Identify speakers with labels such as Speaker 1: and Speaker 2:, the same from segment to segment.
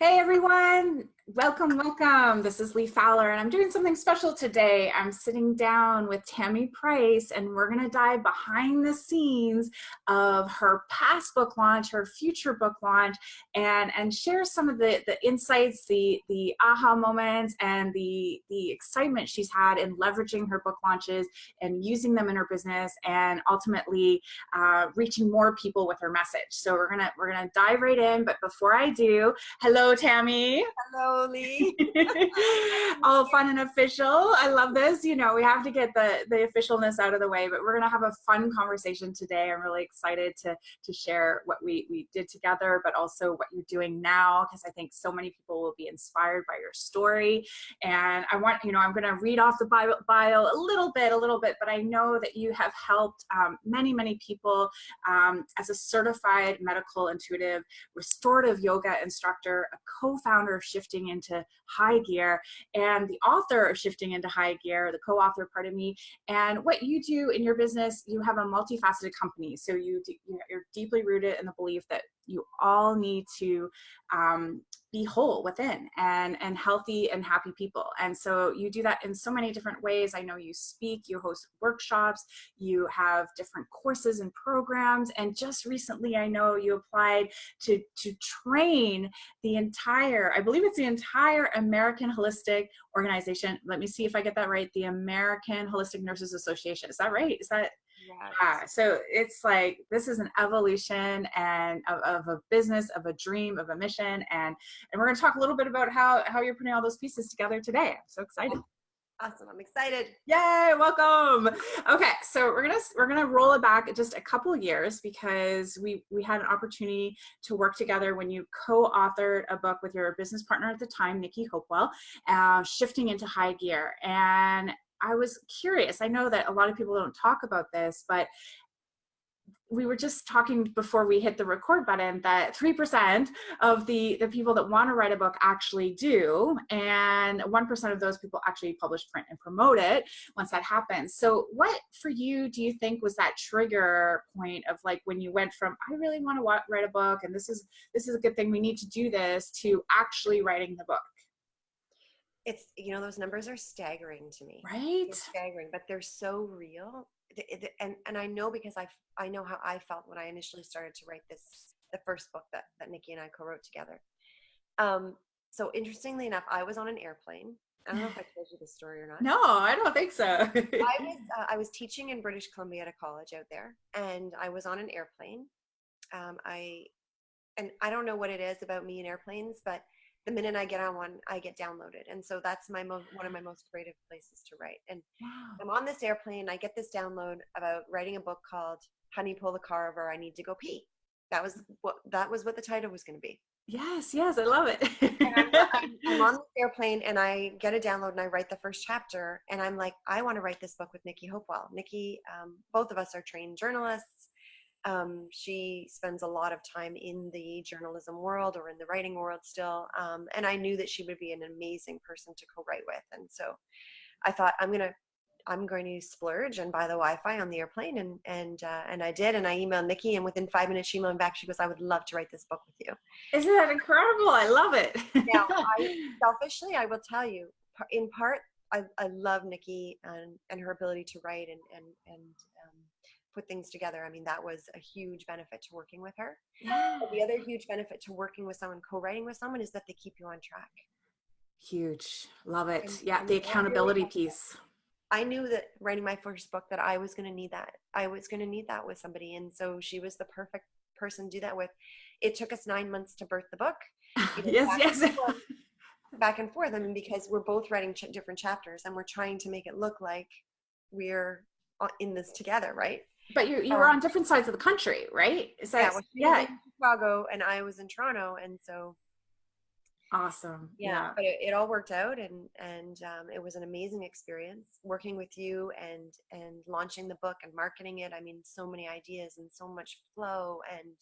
Speaker 1: Hey everyone, welcome, welcome. This is Lee Fowler and I'm doing something special today. I'm sitting down with Tammy Price and we're gonna dive behind the scenes of her past book launch, her future book launch, and, and share some of the, the insights, the, the aha moments, and the, the excitement she's had in leveraging her book launches and using them in her business and ultimately uh, reaching more people with her message. So we're gonna, we're gonna dive right in, but before I do, hello Tammy.
Speaker 2: Hello, Lee.
Speaker 1: All fun and official. I love this. You know, we have to get the, the officialness out of the way, but we're going to have a fun conversation today. I'm really excited to, to share what we, we did together, but also what you're doing now, because I think so many people will be inspired by your story. And I want, you know, I'm going to read off the bio, bio a little bit, a little bit, but I know that you have helped um, many, many people um, as a certified medical intuitive restorative yoga instructor, a co-founder of Shifting into High Gear and the author of Shifting into High Gear, the co-author, pardon me. And what you do in your business, you have a multifaceted company. So you, you're deeply rooted in the belief that you all need to um, be whole within and and healthy and happy people. And so you do that in so many different ways. I know you speak you host workshops you have different courses and programs. And just recently i know you applied to to train the entire i believe it's the entire american holistic organization. Let me see if i get that right. The american holistic nurses association. Is that right? Is that Yes. Yeah. So it's like this is an evolution and of, of, a business, of a dream, of a mission, and and we're going to talk a little bit about how how you're putting all those pieces together today. I'm so excited.
Speaker 2: Awesome. I'm excited.
Speaker 1: Yay, welcome. Okay, so we're gonna we're gonna roll it back just a couple years because we we had an opportunity to work together when you co-authored a book with your business partner at the time, Nikki Hopewell, uh, shifting into high gear. And I was curious. I know that a lot of people don't talk about this, but we were just talking before we hit the record button that 3% of the, the people that want to write a book actually do, and 1% of those people actually publish, print, and promote it once that happens. So what for you do you think was that trigger point of like when you went from, I really want to write a book and this is, this is a good thing, we need to do this, to actually writing the book?
Speaker 2: It's you know those numbers are staggering to me
Speaker 1: right
Speaker 2: they're staggering but they're so real and and i know because i i know how i felt when i initially started to write this the first book that that nikki and i co-wrote together um so interestingly enough i was on an airplane I don't know if I told you the story or not.
Speaker 1: No, I don't think so. I
Speaker 2: was uh, I was teaching in British Columbia at a college out there, and I was on an airplane. Um, I and I don't know what it is about me and airplanes, but the minute I get on one, I get downloaded. And so that's my mo- one of my most creative places to write. And wow. I'm on this airplane, I get this download about writing a book called Honey Pull the Car Over, I Need to Go Pee. That was what that was what the title was going to be.
Speaker 1: Yes, yes, I love it.
Speaker 2: I'm, I'm, on the airplane and I get a download and I write the first chapter and I'm like, I want to write this book with Nikki Hopewell. Nikki, um, both of us are trained journalists um, she spends a lot of time in the journalism world or in the writing world still. Um, and I knew that she would be an amazing person to co-write with. And so I thought I'm going to, I'm going to splurge and buy the Wi-Fi on the airplane. And, and, uh, and I did. And I emailed Nikki and within five minutes she emailed back. She goes, I would love to write this book with you.
Speaker 1: Isn't that incredible? I love it.
Speaker 2: now, I, selfishly, I will tell you in part, I, I love Nikki and, and her ability to write and, and, and put things together. I mean, that was a huge benefit to working with her. Yeah. the other huge benefit to working with someone, co-writing with someone is that they keep you on track.
Speaker 1: Huge. Love it. And, yeah, and the accountability really piece.
Speaker 2: I knew that writing my first book that I was going to need that. I was going to need that with somebody. And so she was the perfect person to do that with. It took us nine months to birth the book.
Speaker 1: yes, yes.
Speaker 2: And forth, back and forth. I mean, because we're both writing ch different chapters and we're trying to make it look like we're uh, in this together, right?
Speaker 1: But you you um, were on different sides of the country, right?
Speaker 2: Is that, yeah, well, yeah. in Chicago and I was in Toronto, and so
Speaker 1: awesome.
Speaker 2: Yeah, yeah. but it, it, all worked out, and and um, it was an amazing experience working with you and and launching the book and marketing it. I mean, so many ideas and so much flow and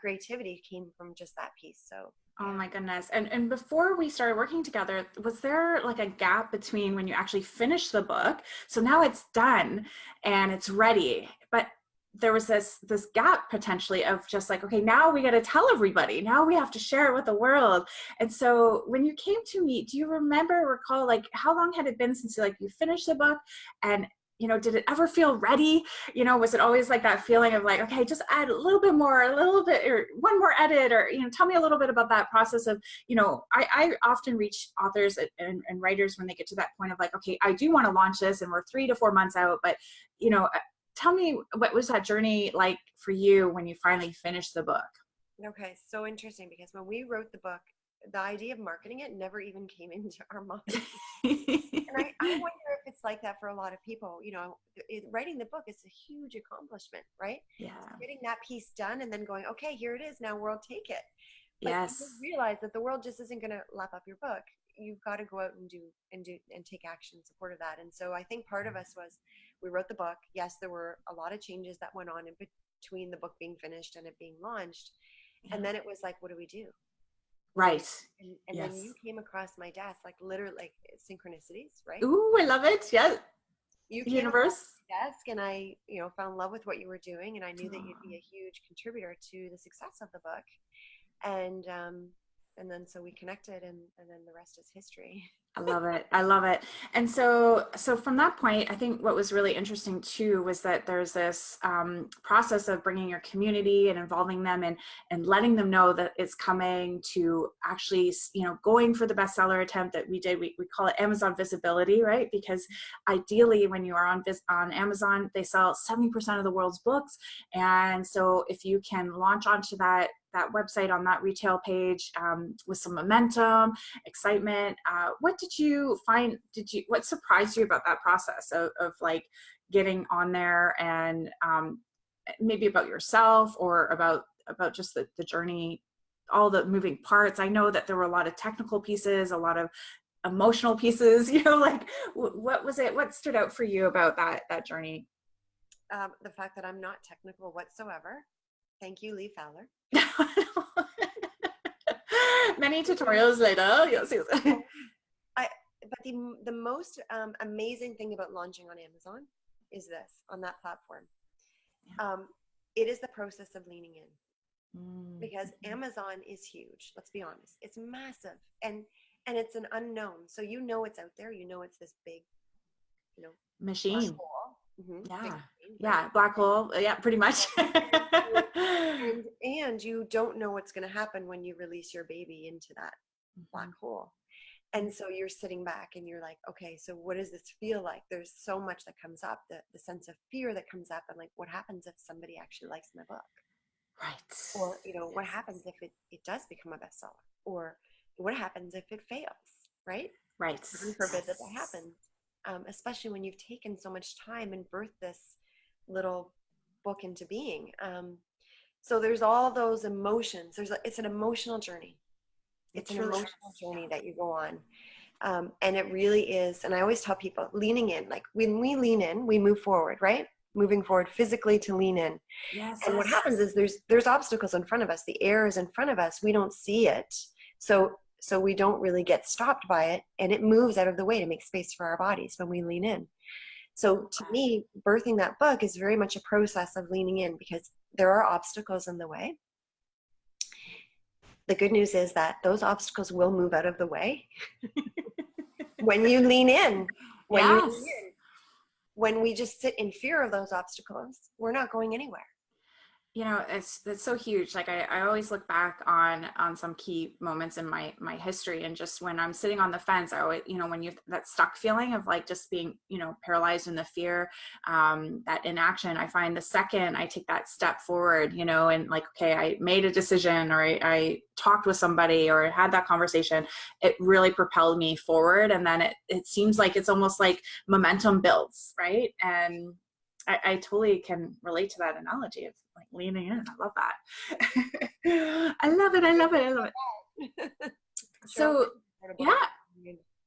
Speaker 2: creativity came from just that piece. So
Speaker 1: Oh my goodness. And and before we started working together, was there like a gap between when you actually finished the book? So now it's done and it's ready. There was this this gap potentially of just like okay now we got to tell everybody. Now we have to share it with the world. And so when you came to me do you remember recall like how long had it been since you like you finished the book? And you know did it ever feel ready? You know was it always like that feeling of like okay just add a little bit more a little bit or one more edit or you know tell me a little bit about that process of you know i, I often reach authors and, and writers when they get to that point of like okay i do want to launch this and we're three to four months out but you know tell me what was that journey like for you when you finally finished the book?
Speaker 2: Okay so interesting because when we wrote the book the idea of marketing it never even came into our mind. And I, I, wonder if it's like that for a lot of people you know it, writing the book is a huge accomplishment right?
Speaker 1: Yeah.
Speaker 2: getting that piece done and then going okay here it is now world take it.
Speaker 1: But yes.
Speaker 2: realize that the world just isn't going to lap up your book. You've got to go out and do and do and take action in support of that. And so i think part of mm. us was we wrote the book. Yes, there were a lot of changes that went on in between the book being finished and it being launched. Yeah. And then it was like, what do we do?
Speaker 1: Right.
Speaker 2: And, and yes. then you came across my desk, like literally like synchronicities, right?
Speaker 1: Ooh, I love it. Yeah.
Speaker 2: You universe desk and I, you know, fell in love with what you were doing and I knew Aww. that you'd be a huge contributor to the success of the book. And um and then so we connected and, and then the rest is history.
Speaker 1: I love it. I love it. And so, so from that point, I think what was really interesting too was that there's this um, process of bringing your community and involving them and and letting them know that it's coming to actually, you know, going for the bestseller attempt that we did. We, we call it Amazon visibility, right? Because ideally, when you are on on Amazon, they sell 70% of the world's books, and so if you can launch onto that that website on that retail page um, with some momentum, excitement. Uh, what did you find? Did you what surprised you about that process of, of like getting on there and um, maybe about yourself or about about just the, the journey, all the moving parts? I know that there were a lot of technical pieces, a lot of emotional pieces. You know, like what was it? What stood out for you about that that journey?
Speaker 2: Um, the fact that I'm not technical whatsoever. Thank you, Lee Fowler.
Speaker 1: Many tutorials later.
Speaker 2: But the, the most um, amazing thing about launching on Amazon is this on that platform. Um, it is the process of leaning in mm. because Amazon is huge. Let's be honest, it's massive and and it's an unknown. So you know it's out there. You know it's this big, you know,
Speaker 1: machine. Mm-hmm. Yeah, yeah, black hole. Yeah, pretty much.
Speaker 2: and, and you don't know what's going to happen when you release your baby into that mm-hmm. black hole. And so you're sitting back and you're like, okay, so what does this feel like? There's so much that comes up, the, the sense of fear that comes up, and like, what happens if somebody actually likes my book?
Speaker 1: Right.
Speaker 2: Or, you know, yes. what happens if it, it does become a bestseller? Or what happens if it fails? Right?
Speaker 1: Right.
Speaker 2: Heaven forbid that that happens. Um, especially when you've taken so much time and birthed this little book into being. Um, so there's all those emotions. There's a, it's an emotional journey. It's an emotional journey that you go on. Um, and it really is. And I always tell people leaning in, like when we lean in, we move forward, right? Moving forward physically to lean in.
Speaker 1: Yes.
Speaker 2: And what happens is there's there's obstacles in front of us. The air is in front of us. We don't see it. So so we don't really get stopped by it and it moves out of the way to make space for our bodies when we lean in. So to me, birthing that book is very much a process of leaning in because there are obstacles in the way. The good news is that those obstacles will move out of the way when you lean in. When, yes. lean in. when we just sit in fear of those obstacles, we're not going anywhere
Speaker 1: you know it's it's so huge like I, I always look back on on some key moments in my my history and just when i'm sitting on the fence i always you know when you that stuck feeling of like just being you know paralyzed in the fear um that inaction i find the second i take that step forward you know and like okay i made a decision or i, I talked with somebody or had that conversation it really propelled me forward and then it it seems like it's almost like momentum builds right? And I, I totally can relate to that analogy of like leaning in. I love that. I love it. I love it. I love it. so yeah.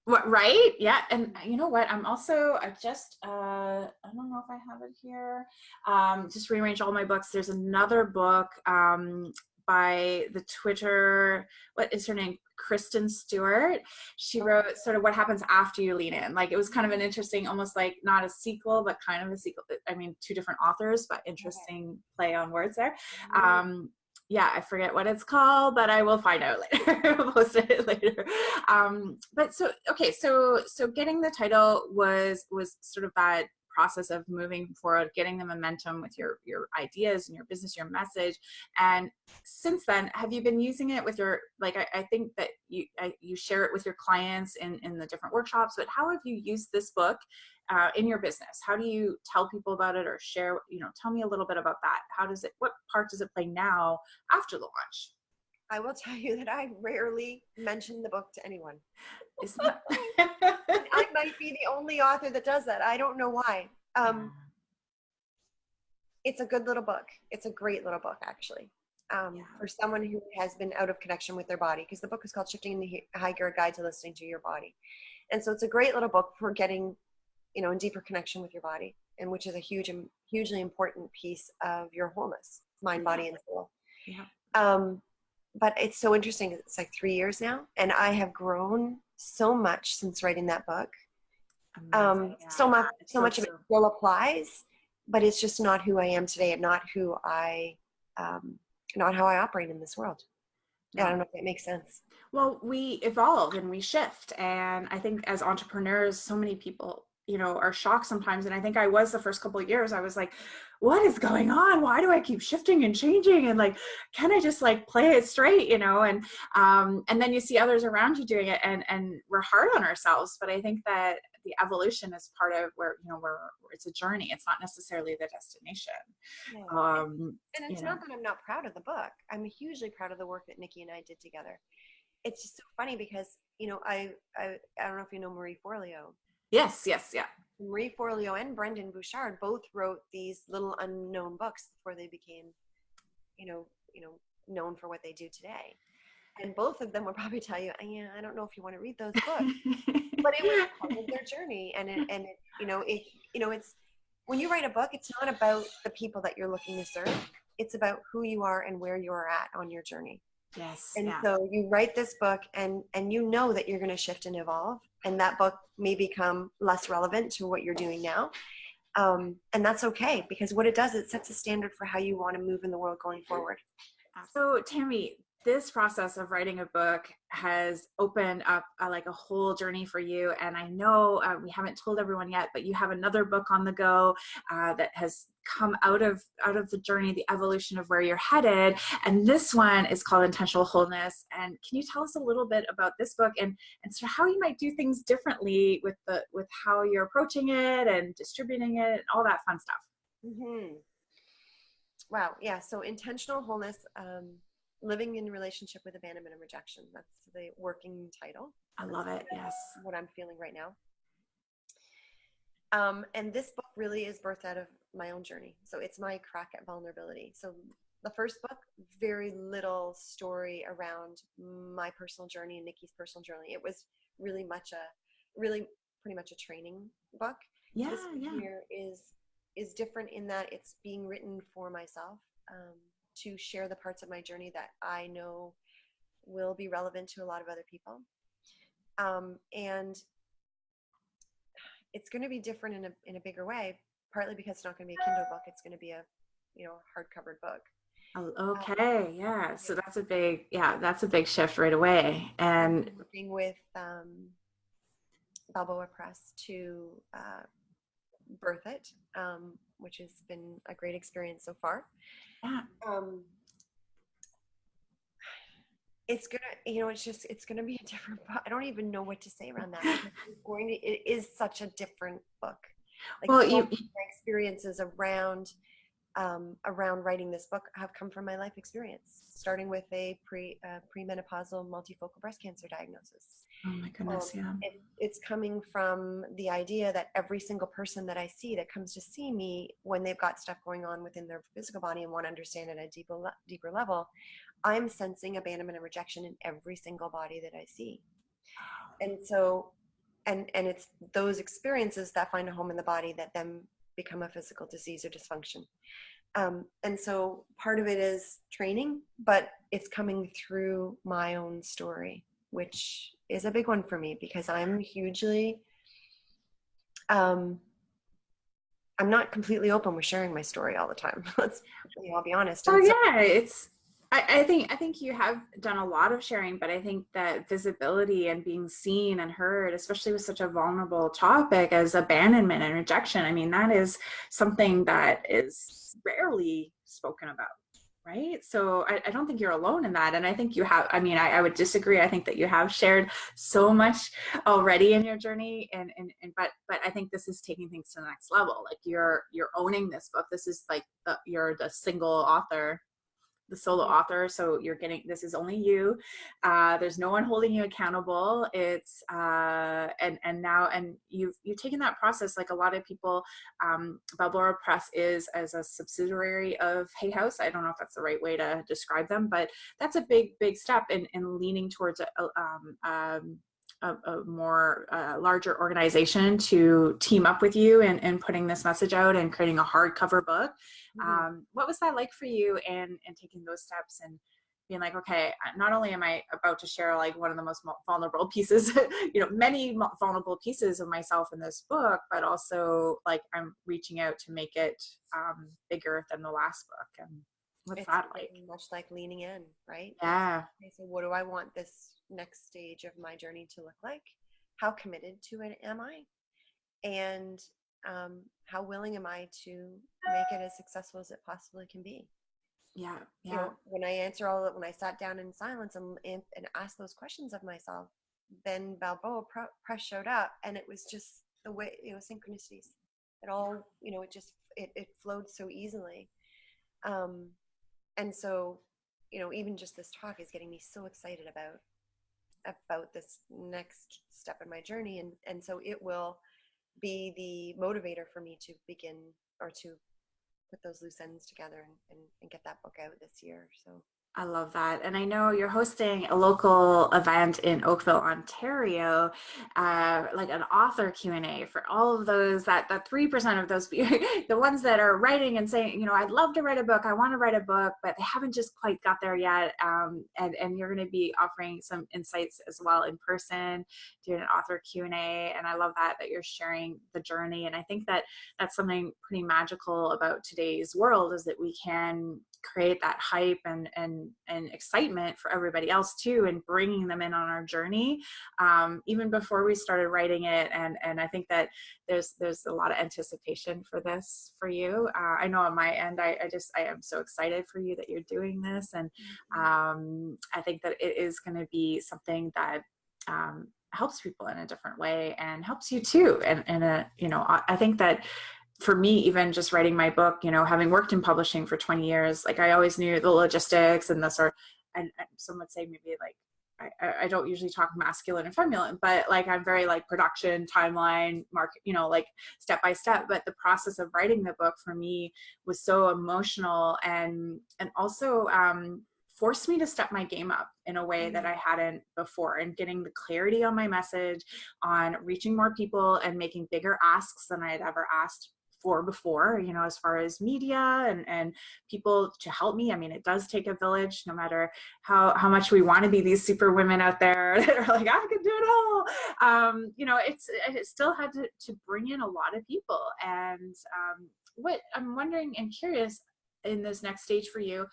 Speaker 1: What, right? Yeah. And you know what? I'm also, I just, uh, I don't know if I have it here. Um, just rearrange all my books. There's another book, um, by the Twitter, what is her name? Kristen Stewart. She wrote sort of what happens after you lean in. Like it was kind of an interesting, almost like not a sequel, but kind of a sequel. I mean, two different authors, but interesting play on words there.
Speaker 2: Mm-hmm.
Speaker 1: Um, yeah, I forget what it's called, but I will find out later. post it later. Um, but so okay, so so getting the title was was sort of that process of moving forward, getting the momentum with your your ideas and your business, your message. And since then, have you been using it with your like? I, I think that you I, you share it with your clients in in the different workshops. But how have you used this book uh, in your business? How do you tell people about it or share? You know, tell me a little bit about that. How does it? What part does it play now after the launch?
Speaker 2: I will tell you that I rarely mention the book to anyone.
Speaker 1: That-
Speaker 2: I might be the only author that does that. I don't know why. Um, it's a good little book. It's a great little book, actually, um,
Speaker 1: Yeah.
Speaker 2: for someone who has been out of connection with their body. Because the book is called "Shifting in the Hi- High Gear: Guide to Listening to Your Body," and so it's a great little book for getting, you know, in deeper connection with your body, and which is a huge, hugely important piece of your wholeness, mind, body, and soul.
Speaker 1: Yeah.
Speaker 2: Um, but it's so interesting. It's like three years now, and I have grown so much since writing that book. Um,
Speaker 1: Amazing,
Speaker 2: so much so much of it still applies but it's just not who i am today and not who i um, not how i operate in this world. Yeah, i don't know if that makes sense.
Speaker 1: Well, we evolve and we shift. And I think as entrepreneurs, so many people, you know, are shocked sometimes. And I think I was the first couple of years, I was like, what is going on? Why do I keep shifting and changing? And like, can I just like play it straight, you know? And um, and then you see others around you doing it and and we're hard on ourselves. But I think that the evolution is part of where, you know, we're it's a journey. It's not necessarily the destination. Um
Speaker 2: and it's not that i'm not proud of the book i'm hugely proud of the work that nikki and i did together it's just so funny because you know i i, I don't know if you know marie forleo
Speaker 1: yes, yes, yeah.
Speaker 2: Marie Forleo and Brendon Burchard both wrote these little unknown books before they became, you know, you know, known for what they do today. And both of them will probably tell you, uh, yeah, I don't know if you want to read those books, but it was part of their journey. And it, and it, you know, it, you know, it's when you write a book, it's not about the people that you're looking to serve. It's about who you are and where you are at on your journey.
Speaker 1: Yes.
Speaker 2: And
Speaker 1: yeah.
Speaker 2: so you write this book and and you know that you're going to shift and evolve and that book may become less relevant to what you're doing now. Um, and that's okay because what it does, it sets a standard for how you want to move in the world going forward.
Speaker 1: So, Tammy, this process of writing a book has opened up uh, like a whole journey for you. And I know uh, we haven't told everyone yet, but you have another book on the go uh, that has come out of out of the journey, the evolution of where you're headed. And this one is called Intentional Wholeness. And can you tell us a little bit about this book and and of how you might do things differently with the with how you're approaching it and distributing it, and all that fun stuff.
Speaker 2: Mm-hmm. Wow. Yeah. So intentional wholeness, um, living in relationship with abandonment and rejection. That's the working title.
Speaker 1: I love it. Yes.
Speaker 2: What I'm feeling right now. Um, and this book really is birthed out of my own journey. So it's my crack at vulnerability. So the first book, very little story around my personal journey and Nikki's personal journey. It was really much a, really pretty much a training book.
Speaker 1: Yeah.
Speaker 2: this
Speaker 1: Yeah.
Speaker 2: here is is different in that it's being written for myself um, to share the parts of my journey that I know will be relevant to a lot of other people. Um, and it's going to be different in a in a bigger way, partly because it's not going to be a Kindle book. It's going to be a you know hardcover book.
Speaker 1: Oh, Okay, yeah. So that's a big, yeah, that's a big shift right away. And
Speaker 2: working with um, Balboa Press to uh, birth it, um, which has been a great experience so far.
Speaker 1: yeah,
Speaker 2: Um, it's gonna, you know, it's just, it's gonna be a different book. I don't even know what to say around that. It's going to, it is such a different book. Like
Speaker 1: Well, you-
Speaker 2: my experiences around um, around writing this book have come from my life experience, starting with a pre uh, premenopausal multifocal breast cancer diagnosis.
Speaker 1: Oh my goodness, yeah.
Speaker 2: It, it's coming from the idea that every single person that I see that comes to see me when they've got stuff going on within their physical body and want to understand at a deeper, deeper level, I'm sensing abandonment and rejection in every single body that I see. And so, and and it's those experiences that find a home in the body that then become a physical disease or dysfunction. Um, and so part of it is training, but it's coming through my own story, which is a big one for me because I'm hugely, um, I'm not completely open with sharing my story all the time. Let's, you know, I'll be honest.
Speaker 1: Oh so, yeah, it's. I, I think I think you have done a lot of sharing, but I think that visibility and being seen and heard, especially with such a vulnerable topic as abandonment and rejection, I mean that is something that is rarely spoken about right? So I, I, don't think you're alone in that and i think you have i mean I, I, would disagree i think that you have shared so much already in your journey and, and and but but i think this is taking things to the next level like you're you're owning this book this is like the, you're the single author the solo author so you're getting this is only you. Uh, there's no one holding you accountable. It's uh, and and now and you've you've taken that process like a lot of people. Um, Balboa Press is as a subsidiary of Hay House. I don't know if that's the right way to describe them but that's a big big step in, in leaning towards a, um, um, a, a, more uh, larger organization to team up with you and, and putting this message out and creating a hardcover book Mm-hmm. Um, what was that like for you and and taking those steps and being like, okay, not only am I about to share like one of the most vulnerable pieces, you know, many vulnerable pieces of myself in this book, but also like I'm reaching out to make it um, bigger than the last book. And what's
Speaker 2: it's
Speaker 1: that like?
Speaker 2: Much like leaning in, right?
Speaker 1: Yeah.
Speaker 2: So what do I want this next stage of my journey to look like? How committed to it am I? And um, how willing am I to make it as successful as it possibly can be?
Speaker 1: Yeah, yeah.
Speaker 2: You know, when I answer all that, when I sat down in silence and, and, and asked those questions of myself, then Balboa Press showed up, and it was just the way you know synchronicities. It all you know, it just it, it flowed so easily, um, and so you know, even just this talk is getting me so excited about about this next step in my journey, and and so it will be the motivator for me to begin or to put those loose ends together and, and, and get that book out this year. So
Speaker 1: I love that. And I know you're hosting a local event in Oakville, Ontario, uh, like an author Q&A for all of those, that, that 3% of those, the ones that are writing and saying, you know, I'd love to write a book. I want to write a book, but they haven't just quite got there yet. Um, and, and you're going to be offering some insights as well in person, doing an author Q&A. And I love that, that you're sharing the journey. And I think that that's something pretty magical about today's world is that we can create that hype and and and excitement for everybody else too and bringing them in on our journey um, even before we started writing it. And and i think that there's there's a lot of anticipation for this for you. Uh, i know on my end I, I just i am so excited for you that you're doing this. And mm-hmm. um, i think that it is going to be something that um, helps people in a different way and helps you too. And and a you know I think that for me, even just writing my book, you know, having worked in publishing for 20 years, like I always knew the logistics and the sort, and, and some would say maybe like, I, I don't usually talk masculine and feminine, but like I'm very like production, timeline, market, you know, like step by step. But the process of writing the book for me was so emotional and and also um, forced me to step my game up in a way that mm. I hadn't before and getting the clarity on my message, on reaching more people and making bigger asks than I had ever asked for before, you know, as far as media and, and people to help me. I mean, it does take a village, no matter how, how much we want to be these super women out there that are like, I can do it all. Um, you know, it's, it still had to, to bring in a lot of people. And um, what I'm wondering and curious in this next stage for you,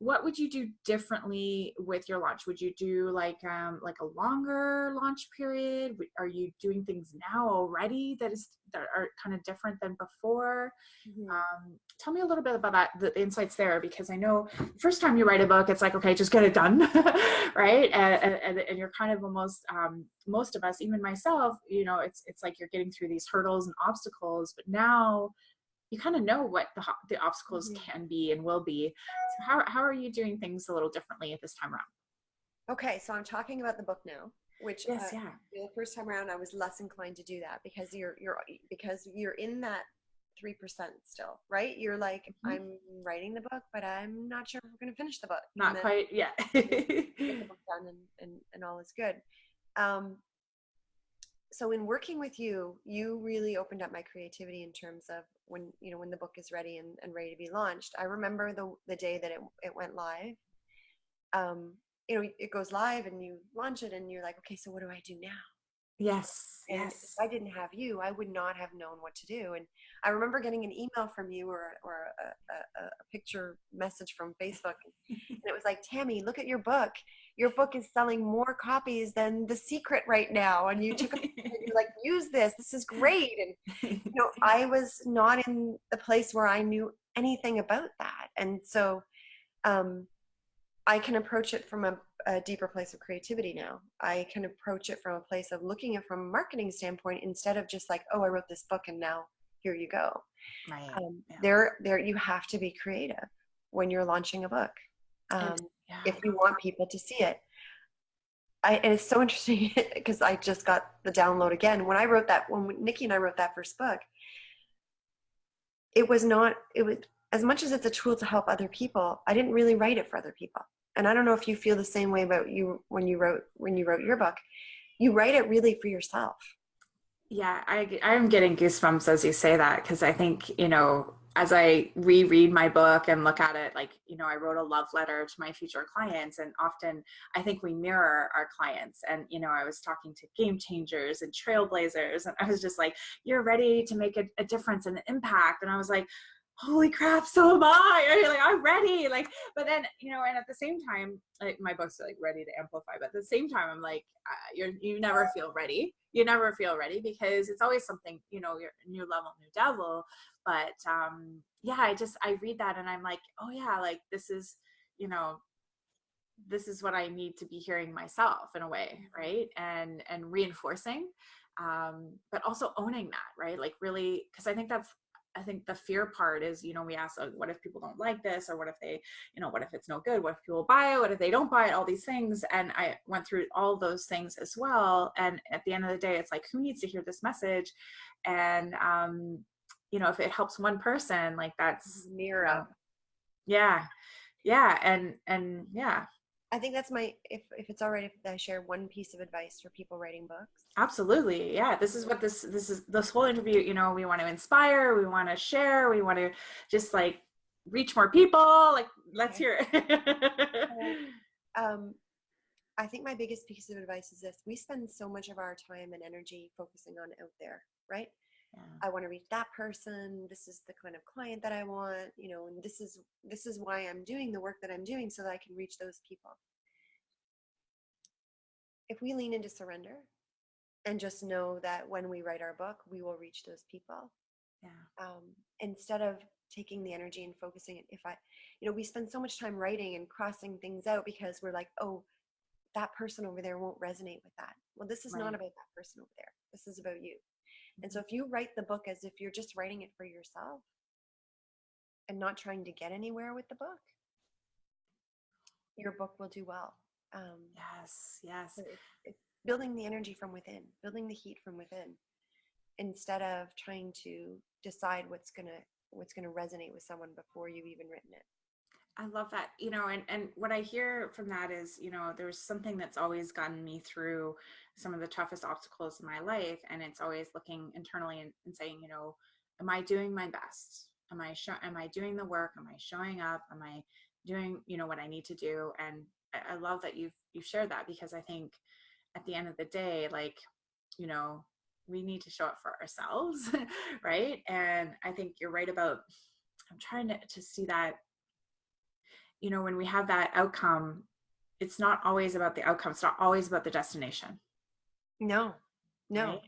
Speaker 1: what would you do differently with your launch? Would you do like um like a longer launch period? Are you doing things now already that is that are kind of different than before? Mm-hmm. um tell me a little bit about that the insights there because i know first time you write a book it's like okay just get it done right? And, and, and you're kind of almost um most of us even myself you know it's it's like you're getting through these hurdles and obstacles but now you kind of know what the, the obstacles mm-hmm. can be and will be. So how, how are you doing things a little differently at this time around?
Speaker 2: Okay, so I'm talking about the book now, which
Speaker 1: yes, uh, yeah.
Speaker 2: the first time around I was less inclined to do that because you're you're because you're in that three percent still, right? You're like, mm-hmm. I'm writing the book, but I'm not sure if we're going to finish the book.
Speaker 1: Not quite, yet.
Speaker 2: get the book done and, and, and all is good. Um, so in working with you, you really opened up my creativity in terms of when you know when the book is ready and, and ready to be launched. I remember the the day that it it went live. Um, you know, it goes live and you launch it and you're like, okay, so what do I do now?
Speaker 1: Yes.
Speaker 2: And
Speaker 1: yes.
Speaker 2: if I didn't have you, I would not have known what to do. And I remember getting an email from you or, or a, a, a picture message from Facebook. and it was like, Tammy, look at your book. Your book is selling more copies than The Secret right now. And you took a you're like, use this. This is great. And, you know, I was not in the place where I knew anything about that. And so um, I can approach it from a a deeper place of creativity now. I can approach it from a place of looking at from a marketing standpoint instead of just like, oh, I wrote this book and now here you go.
Speaker 1: Right.
Speaker 2: Um, yeah. There, there, you have to be creative when you're launching a book um, yeah. if you want people to see it. I, and it's so interesting because I just got the download again. When I wrote that, when Nikki and I wrote that first book, it was not, it was, as much as it's a tool to help other people, I didn't really write it for other people and I don't know if you feel the same way about you when you wrote when you wrote your book. You write it really for yourself.
Speaker 1: Yeah, I I'm getting goosebumps as you say that because I think you know as I reread my book and look at it, like, you know, I wrote a love letter to my future clients. And often I think we mirror our clients. And, you know, I was talking to game changers and trailblazers, and I was just like, you're ready to make a, a difference and impact. And I was like, holy crap, so am I. Like I'm ready. Like, but then you know, and at the same time, like my book's are like ready to amplify. But at the same time, I'm like, uh, you're you never feel ready. You never feel ready because it's always something. You know, you're new level, new devil. But um, yeah, I just I read that and I'm like, oh yeah, like this is you know this is what i need to be hearing myself in a way right and and reinforcing um but also owning that right like really because i think that's I think the fear part is, you know, we ask, oh, what if people don't like this? Or what if they, you know, what if it's no good? What if people buy it? What if they don't buy it? All these things. And I went through all those things as well. And at the end of the day, it's like, who needs to hear this message? And, um, you know, if it helps one person, like that's
Speaker 2: mirror.
Speaker 1: yeah. Yeah. And, and yeah.
Speaker 2: I think that's my if if it's all right if I share one piece of advice for people writing books.
Speaker 1: Absolutely. Yeah. This is what this this is this whole interview, you know, we want to inspire, we want to share, we want to just like reach more people. Like let's hear
Speaker 2: it. um I think my biggest piece of advice is this. We spend so much of our time and energy focusing on out there, right? I want to reach that person this is the kind of client that i want you know and this is this is why i'm doing the work that i'm doing so that i can reach those people. If we lean into surrender and just know that when we write our book we will reach those people
Speaker 1: yeah.
Speaker 2: um, instead of taking the energy and focusing it if i you know we spend so much time writing and crossing things out because we're like oh that person over there won't resonate with that. Well this is right. not about that person over there. This is about you and so if you write the book as if you're just writing it for yourself and not trying to get anywhere with the book, your book will do well.
Speaker 1: Um, yes, yes. So
Speaker 2: it's, it's building the energy from within, building the heat from within, instead of trying to decide what's gonna what's gonna resonate with someone before you've even written it.
Speaker 1: I love that. You know, and, and what I hear from that is, you know, there's something that's always gotten me through some of the toughest obstacles in my life. And it's always looking internally and, and saying, you know, am I doing my best? Am I show, am I doing the work? Am I showing up? Am I doing, you know, what I need to do? And I, I love that you've you've shared that because I think at the end of the day, like, you know, we need to show up for ourselves, right? And I think you're right about I'm trying to, to see that you know, when we have that outcome, it's not always about the outcome. It's not always about the destination.
Speaker 2: No, no. Right?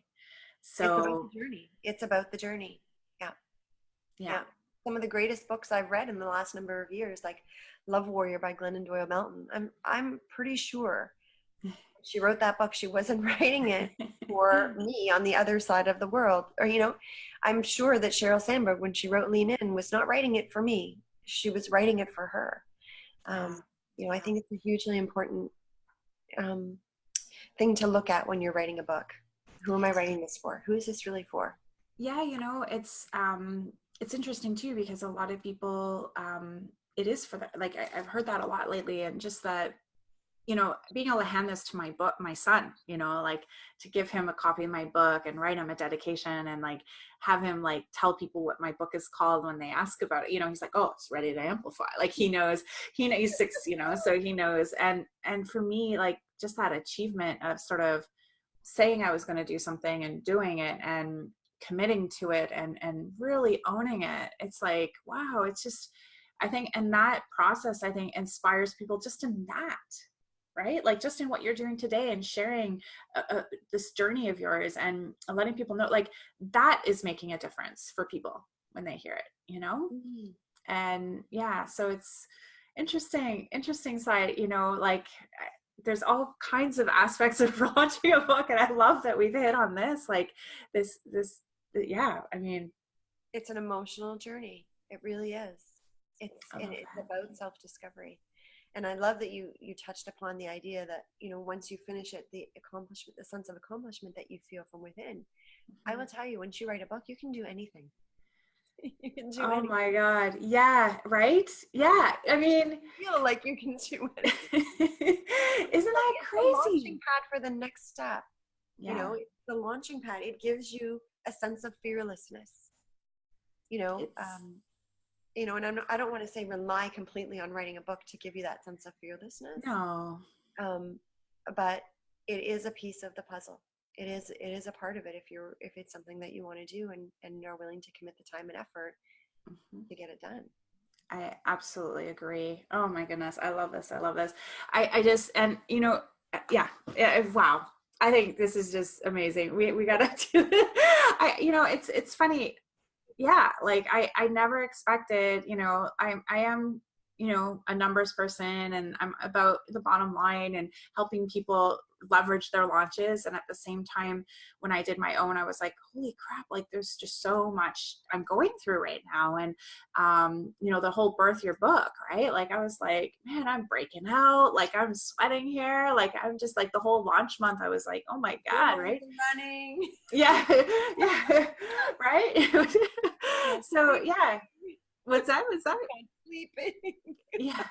Speaker 1: So
Speaker 2: it's about the journey. It's about the journey. Yeah.
Speaker 1: yeah. Yeah.
Speaker 2: Some of the greatest books I've read in the last number of years, like Love Warrior by Glennon Doyle Melton. I'm I'm pretty sure she wrote that book. She wasn't writing it for me on the other side of the world. Or, you know, I'm sure that Sheryl Sandberg, when she wrote Lean In, was not writing it for me. She was writing it for her um, you know i think it's a hugely important um, thing to look at when you're writing a book. Who am i writing this for? Who is this really for?
Speaker 1: Yeah you know it's um it's interesting too because a lot of people um it is for that like I, i've heard that a lot lately and just that you know, being able to hand this to my book, my son, you know, like to give him a copy of my book and write him a dedication and like have him like tell people what my book is called when they ask about it. You know, he's like, oh, it's ready to amplify. Like he knows, he knows he's six, you know, so he knows. And and for me, like just that achievement of sort of saying I was going to do something and doing it and committing to it and and really owning it. It's like, wow, it's just I think and that process I think inspires people just in that right? Like just in what you're doing today and sharing uh, uh, this journey of yours and letting people know, like that is making a difference for people when they hear it, you know? Mm-hmm. And yeah, so it's interesting, interesting side, you know, like there's all kinds of aspects of launching a book and I love that we've hit on this, like this, this, yeah, I mean.
Speaker 2: It's an emotional journey. It really is. It's, it, it's about self-discovery and i love that you you touched upon the idea that you know once you finish it the accomplishment the sense of accomplishment that you feel from within. Mm-hmm. i will tell you once you write a book you can do anything.
Speaker 1: You can do oh anything. my god. Yeah right? Yeah. I mean
Speaker 2: feel like you can do it
Speaker 1: isn't that
Speaker 2: it's
Speaker 1: crazy
Speaker 2: launching pad for the next step. Yeah. you know the launching pad. It gives you a sense of fearlessness. You know um, you know, and I'm, I don't want to say rely completely on writing a book to give you that sense of fearlessness.
Speaker 1: No.
Speaker 2: Um, but it is a piece of the puzzle. It is it is a part of it if you're if it's something that you want to do and and are willing to commit the time and effort mm-hmm. to get it done.
Speaker 1: I absolutely agree. Oh my goodness, I love this. I love this. I I just and you know, yeah, yeah wow. I think this is just amazing. We we gotta do it. I you know, it's it's funny yeah like i i never expected you know i i am you know a numbers person and i'm about the bottom line and helping people leverage their launches and at the same time when i did my own i was like holy crap like there's just so much i'm going through right now and um you know the whole birth your book right? Like i was like man i'm breaking out like i'm sweating here like i'm just like the whole launch month i was like oh my god right?
Speaker 2: running.
Speaker 1: Yeah yeah right? So yeah. What's that? What's that?
Speaker 2: Sleeping.
Speaker 1: Yeah.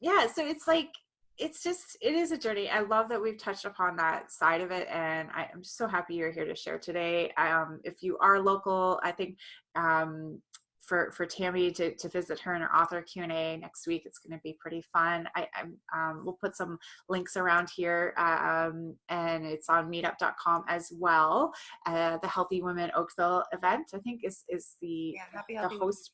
Speaker 1: Yeah so it's like it's just it is a journey. I love that we've touched upon that side of it and I, am so happy you're here to share today. Um, if you are local i think um, for for tammy to, to visit her in her author q&a next week it's going to be pretty fun. I um, we'll put some links around here um, and it's on meetup.com as well. Uh, the healthy women oakville event i think is is the
Speaker 2: yeah, happy,
Speaker 1: the host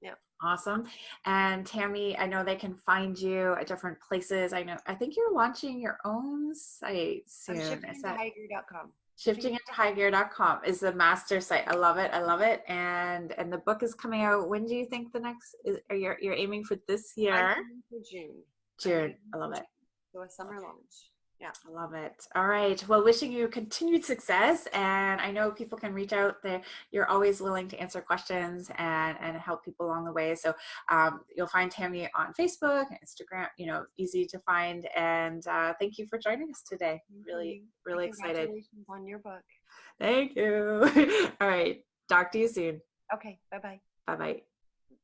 Speaker 2: yeah.
Speaker 1: Awesome. And Tammy, I know they can find you at different places. I know, I think you're launching your own site soon. I'm
Speaker 2: shifting into highgear.com.
Speaker 1: Shifting into highgear.com is the master site. I love it. I love it. And and the book is coming out. When do you think the next is are you you're aiming for this year?
Speaker 2: for June.
Speaker 1: June. I love it.
Speaker 2: So a summer launch. Yeah.
Speaker 1: I love it. All right. Well, wishing you continued success. And I know people can reach out there. You're always willing to answer questions and, and help people along the way. So um, you'll find Tammy on Facebook, Instagram, you know, easy to find. And uh, thank you for joining us today. Really, really excited.
Speaker 2: on your book.
Speaker 1: Thank you. All right. Talk to you soon.
Speaker 2: Okay. Bye-bye.
Speaker 1: Bye-bye.